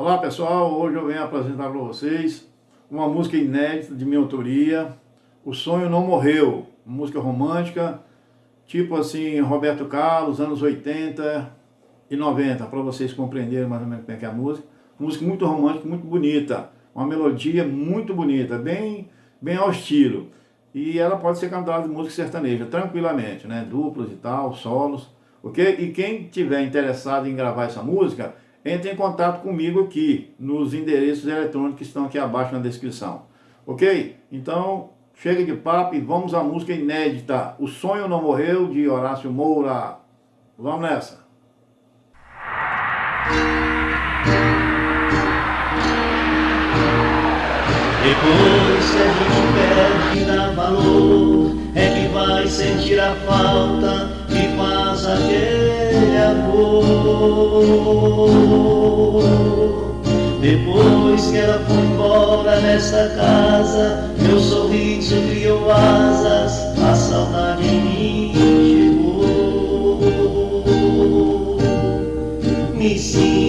Olá pessoal, hoje eu venho apresentar para vocês uma música inédita de minha autoria, O Sonho Não Morreu, música romântica, tipo assim, Roberto Carlos, anos 80 e 90, para vocês compreenderem mais ou menos como é que é a música. Música muito romântica, muito bonita, uma melodia muito bonita, bem, bem ao estilo. E ela pode ser cantada de música sertaneja, tranquilamente, né? Duplos e tal, solos, ok? E quem tiver interessado em gravar essa música, entre em contato comigo aqui, nos endereços eletrônicos que estão aqui abaixo na descrição. Ok? Então, chega de papo e vamos à música inédita O Sonho Não Morreu, de Horácio Moura. Vamos nessa! Depois que a gente perde dá valor É que vai sentir a falta que faz aquele Depois que ela foi embora dessa casa Meu sorriso criou asas A saudade em mim chegou Me sinto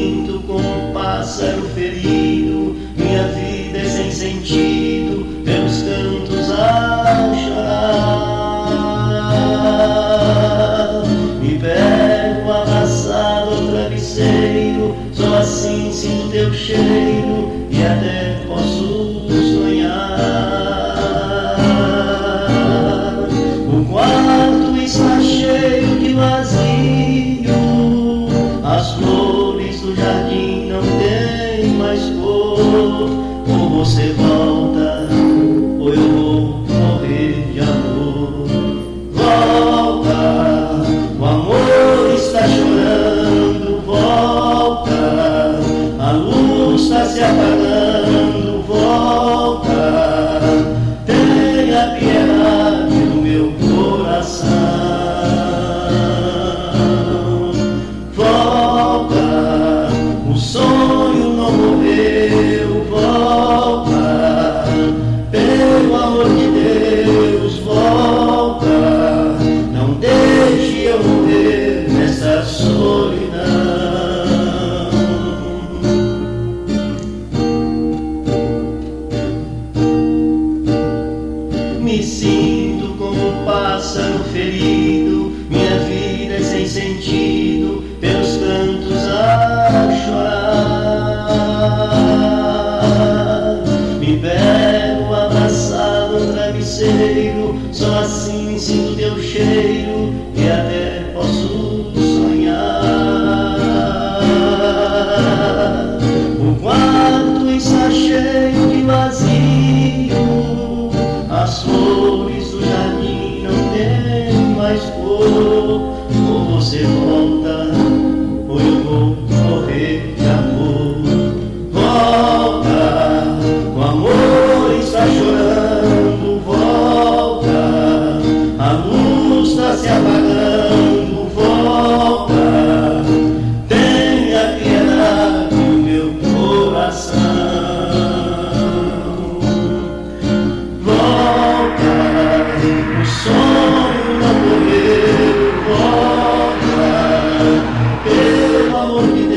cor Ou você volta pássaro ferido Minha vida é sem sentido Pelos cantos a chorar. Me pego abraçado ao travesseiro Só assim sinto teu cheiro E até posso Lord.